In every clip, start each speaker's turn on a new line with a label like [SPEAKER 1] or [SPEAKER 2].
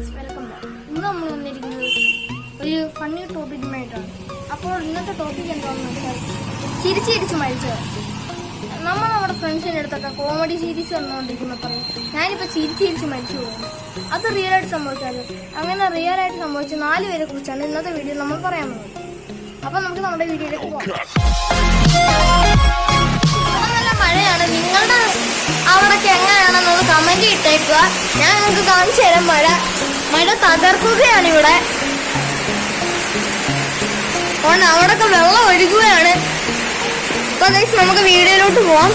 [SPEAKER 1] Guys welcome ഇന്ന് നമ്മൾ വന്നിരിക്കുന്നത് ഒരു ഫണ്ണി ടോപ്പിക്കുമായിട്ടാണ് അപ്പോൾ ഇന്നത്തെ ടോപ്പിക് എന്താണെന്ന് വെച്ചാൽ ചിരിച്ച് ചിരിച്ച് മരിച്ചത് നമ്മൾ നമ്മുടെ ഫ്രണ്ട്സിന്റെ അടുത്തൊക്കെ കോമഡി സീരീസ് വന്നുകൊണ്ടിരിക്കുമ്പോൾ പറയും ഞാനിപ്പോൾ ചിരിച്ച് ചിരിച്ച് മരിച്ചു പോകുന്നു അത് റിയൽ ആയിട്ട് സംഭവിച്ചാൽ അങ്ങനെ റിയൽ ആയിട്ട് സംഭവിച്ച നാല് പേരെ കുറിച്ചാണ് ഇന്നത്തെ വീഡിയോ നമ്മൾ പറയാൻ പോകുന്നത്. അപ്പോൾ നമുക്ക് നമ്മുടെ വീഡിയോയിലേക്ക് പോകാം. നല്ല മഴയാണ്. നിങ്ങളുടെ ഇട്ടേക്കുക. ഞാൻ നിങ്ങൾക്ക് കാണിച്ചു തരാം മഴ. മഴ തകർക്കുകയാണ് ഇവിടെ. അതുകൊണ്ട് അവിടൊക്കെ വെള്ളം ഒഴുകുകയാണ്. അപ്പൊ ഗൈസ് നമുക്ക് വീഡിയോയിലോട്ട് പോവാം.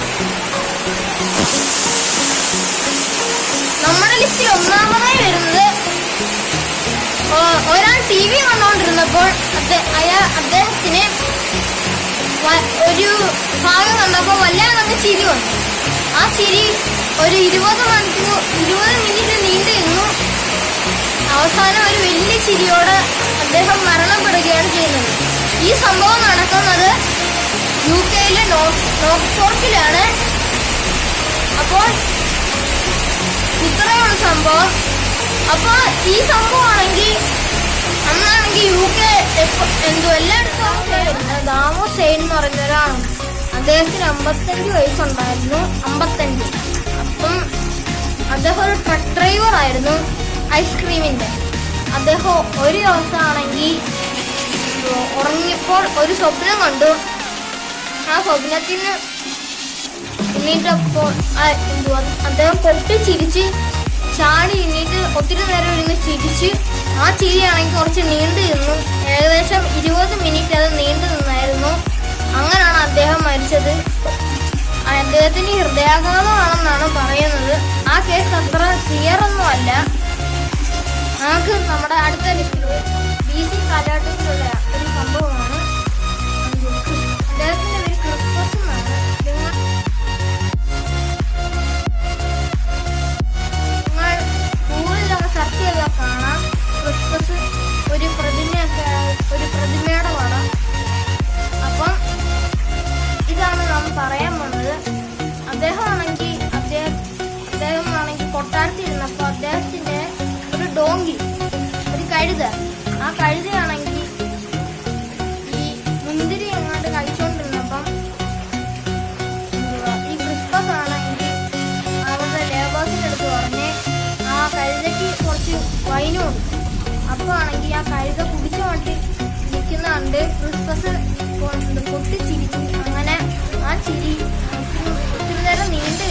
[SPEAKER 1] നമ്മുടെ ലിസ്റ്റിൽ ഒന്നാമതായി വരുന്നത് ഒരാൾ ടി വി കണ്ടുകൊണ്ടിരുന്നപ്പോൾ അയാൾ അയാ- അദ്ദേഹത്തിന് ഒരു ഭാഗം കണ്ടപ്പോൾ വല്ലാതെ ചിരി വന്നു. ആ ചിരി ഒരു ഇരുപത് മണിക്കൂർ ഇരുപത് മിനിറ്റ് നീണ്ടു നിന്നു. അവസാനം ഒരു വലിയ ചിരിയോടെ അദ്ദേഹം മരണപ്പെടുകയാണ് ചെയ്യുന്നത്. ഈ സംഭവം നടക്കുന്നത് യു കെയിലെ നോക്സ്ഫോർട്ടിലാണ് അപ്പോൾ ഇത്രയുള്ള സംഭവം. അപ്പോൾ ഈ സംഭവമാണെങ്കിൽ അന്നാണെങ്കിൽ യു കെ എന്തോ എല്ലായിടത്തും ദാമോ സെയിൻ എന്ന് പറയുന്ന ഒരാളാണ് അദ്ദേഹത്തിന് അമ്പത്തഞ്ച് വയസ്സുണ്ടായിരുന്നു. അമ്പത്തഞ്ച്. അപ്പം അദ്ദേഹം ഒരു ട്രക്ക് ഡ്രൈവർ ആയിരുന്നു ഐസ്ക്രീമിന്റെ അദ്ദേഹം ഒരു ദിവസമാണെങ്കിൽ ഉറങ്ങിയപ്പോൾ ഒരു സ്വപ്നം കണ്ടു. ആ സ്വപ്നത്തിന് എണീറ്റപ്പോൾ എന്തുവാ അദ്ദേഹം പൊട്ടി ചിരിച്ച് ചാടി എണീറ്റ് ഒത്തിരി നേരം ഇരുന്ന് ചിരിച്ച് ആ ചിരിയാണെങ്കിൽ കുറച്ച് നീണ്ടു ഏകദേശം ഇരുപത് മിനിറ്റ് അത് ഹൃദയാഘാതമാണെന്നാണ് പറയുന്നത്. ആ കേസ് അത്ര ക്ലിയർ ഒന്നും അല്ല നമുക്ക് നമ്മുടെ അടുത്ത ലിസ്റ്റിൽ കഴുത. ആ കഴുതയാണെങ്കിൽ ഈ മുന്തിരി എങ്ങാണ്ട് കഴിച്ചുകൊണ്ടിരുന്നപ്പം ഈ ക്രിസ്മസ് ആണെങ്കിൽ അവരുടെ ലേബേഴ്സിന്റെ അടുത്ത് പറഞ്ഞ് ആ കഴുതയ്ക്ക് കുറച്ച് വൈനുണ്ട് അപ്പോൾ ആണെങ്കിൽ ആ കഴുത കുടിച്ചു മാറ്റി നിൽക്കുന്ന കണ്ട് ക്രിസ്മസ് പൊട്ടിച്ചിരിച്ചു അങ്ങനെ ആ ചിരി ഒത്തിരി നേരം നീണ്ടു